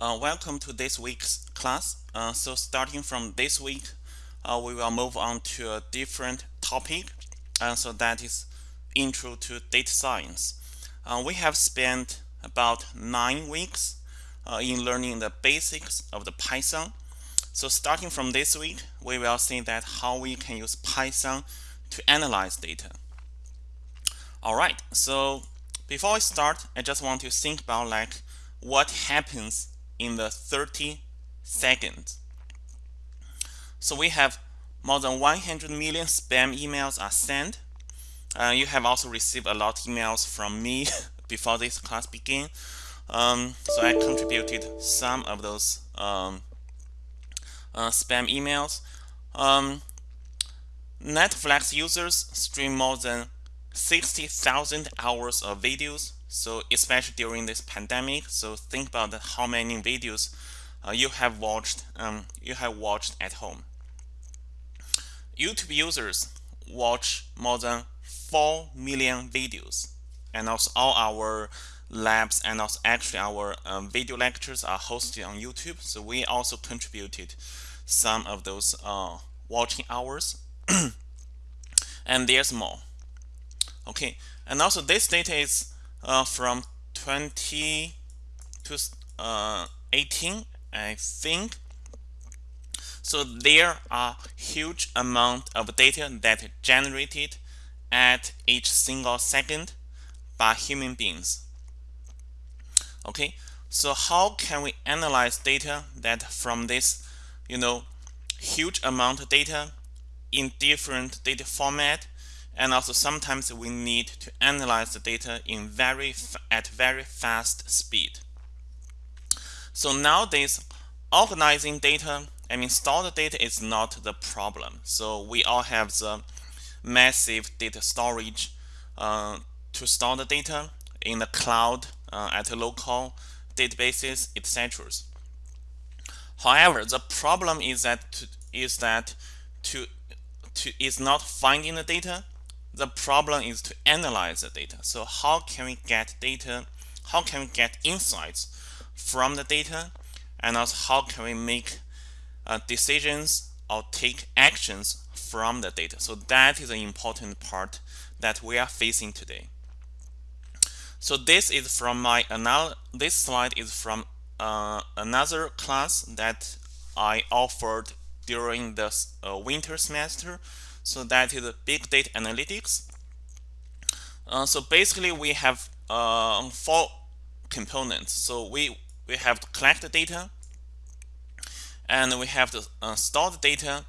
Uh, welcome to this week's class. Uh, so starting from this week, uh, we will move on to a different topic. And so that is Intro to Data Science. Uh, we have spent about nine weeks uh, in learning the basics of the Python. So starting from this week, we will see that how we can use Python to analyze data. All right, so before I start, I just want to think about like what happens in the 30 seconds. So we have more than 100 million spam emails are sent. Uh, you have also received a lot of emails from me before this class began. Um, so I contributed some of those um, uh, spam emails. Um, Netflix users stream more than 60,000 hours of videos so especially during this pandemic so think about how many videos uh, you have watched um, you have watched at home. YouTube users watch more than 4 million videos. And also all our labs and also actually our um, video lectures are hosted on YouTube. So we also contributed some of those uh, watching hours. And there's more. Okay. And also this data is uh, from 20 to uh, 18 I think. So there are huge amount of data that generated at each single second by human beings. Okay so how can we analyze data that from this you know huge amount of data in different data format and also sometimes we need to analyze the data in very at very fast speed. So nowadays organizing data I mean stored data is not the problem. So we all have the massive data storage uh, to store the data in the cloud uh, at local databases etc however the problem is that to, is that to to is not finding the data the problem is to analyze the data. So how can we get data? How can we get insights from the data? And also how can we make uh, decisions or take actions from the data? So that is an important part that we are facing today. So this is from my anal this slide is from uh, another class that I offered during the uh, winter semester so that is big data analytics. Uh, so basically we have uh, four components. So we, we have to collect the data and we have to uh, store the data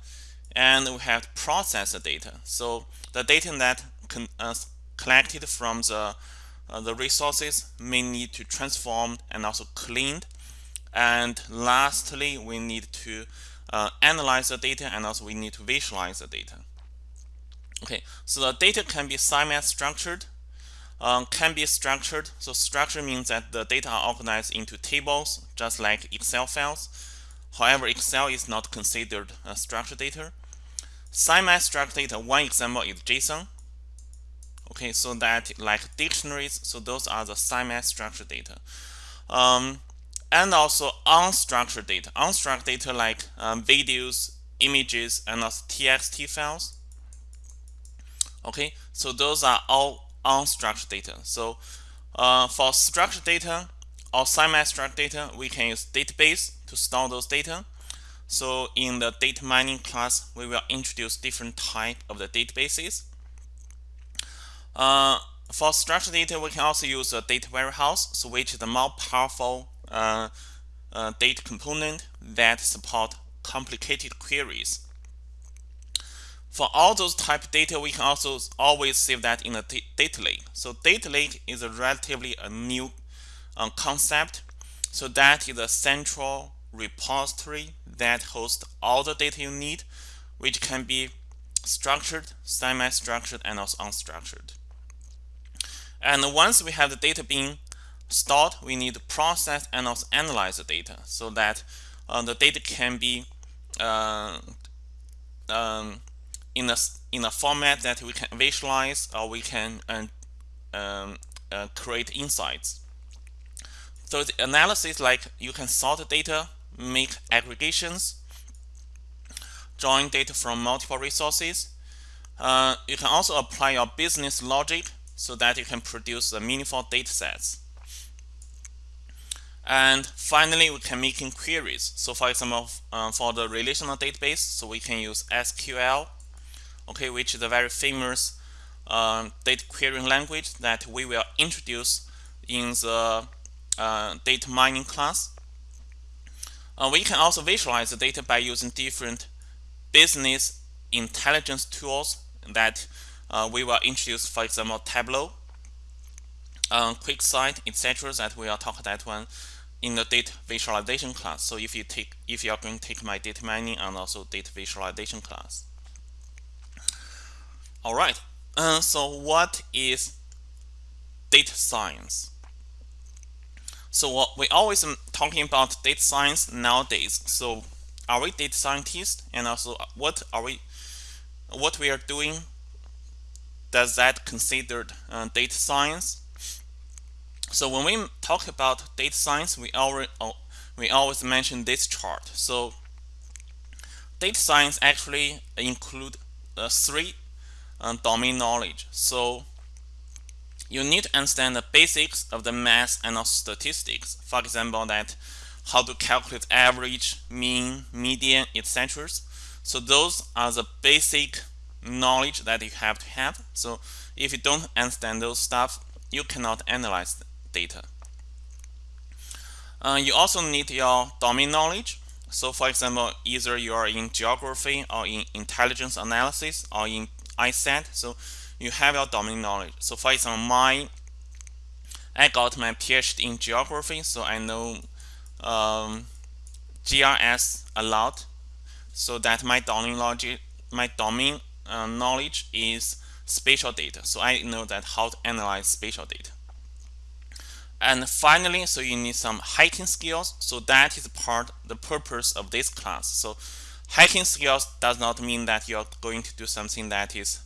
and we have to process the data. So the data that uh, collected from the uh, the resources may need to transform and also cleaned. And lastly, we need to uh, analyze the data and also we need to visualize the data. Okay, so the data can be semi-structured, um, can be structured. So structure means that the data are organized into tables, just like Excel files. However, Excel is not considered a structured data. Semi-structured data, one example is JSON. Okay, so that like dictionaries, so those are the semi-structured data. Um, and also unstructured data. Unstructured data like um, videos, images, and also TXT files okay so those are all unstructured data. So uh, for structured data or semi-structured data we can use database to store those data. So in the data mining class we will introduce different type of the databases. Uh, for structured data we can also use a data warehouse so which is the more powerful uh, uh data component that support complicated queries for all those type data, we can also always save that in a data lake. So data lake is a relatively a new uh, concept. So that is a central repository that hosts all the data you need, which can be structured, semi-structured, and also unstructured. And once we have the data being stored, we need to process and also analyze the data so that uh, the data can be uh, um, in a in a format that we can visualize or we can uh, um, uh, create insights. so the analysis like you can sort data, make aggregations, join data from multiple resources. Uh, you can also apply your business logic so that you can produce the meaningful data sets. And finally, we can make queries. So for example, uh, for the relational database, so we can use SQL, okay, which is a very famous uh, data querying language that we will introduce in the uh, data mining class. Uh, we can also visualize the data by using different business intelligence tools that uh, we will introduce, for example, Tableau, uh, QuickSight, etc. That we will talk that one in the data visualization class. So if you take if you are going to take my data mining and also data visualization class. All right. Uh, so what is data science? So what we always talking about data science nowadays. So are we data scientists? And also what are we what we are doing? Does that considered uh, data science? So when we talk about data science, we already we always mention this chart. So data science actually include uh, three uh, domain knowledge. So you need to understand the basics of the math and of statistics. For example, that how to calculate average, mean, median, etc. So those are the basic knowledge that you have to have. So if you don't understand those stuff, you cannot analyze data. Uh, you also need your domain knowledge. So for example, either you are in geography or in intelligence analysis or in ISAT. So you have your domain knowledge. So for example, my I got my PhD in geography, so I know um, GIS a lot. So that my domain knowledge, my domain uh, knowledge is spatial data. So I know that how to analyze spatial data. And finally, so you need some hacking skills. So that is part, the purpose of this class. So hacking skills does not mean that you're going to do something that is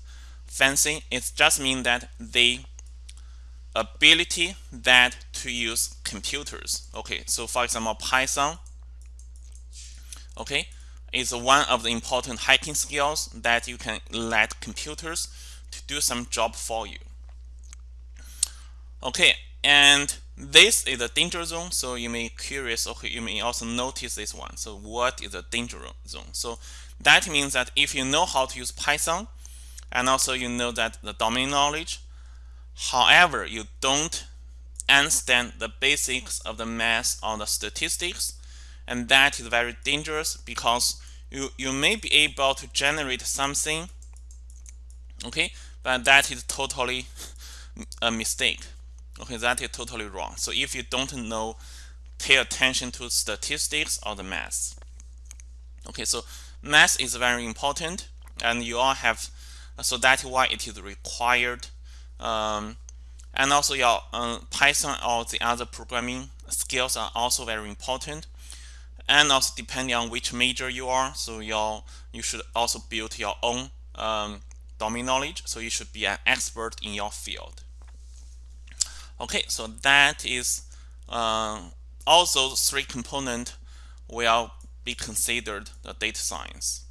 fancy. It just means that the ability that to use computers. Okay, so for example, Python, okay, is one of the important hacking skills that you can let computers to do some job for you. Okay, and this is a danger zone, so you may curious, okay, you may also notice this one. So what is a danger zone? So that means that if you know how to use Python, and also you know that the domain knowledge, however, you don't understand the basics of the math or the statistics, and that is very dangerous because you, you may be able to generate something, okay, but that is totally a mistake. Okay, that is totally wrong. So if you don't know, pay attention to statistics or the math. Okay, so math is very important and you all have, so that's why it is required. Um, and also your uh, Python or the other programming skills are also very important. And also depending on which major you are, so your you should also build your own um, domain knowledge. So you should be an expert in your field. Okay, so that is uh, also three component will be considered the data science.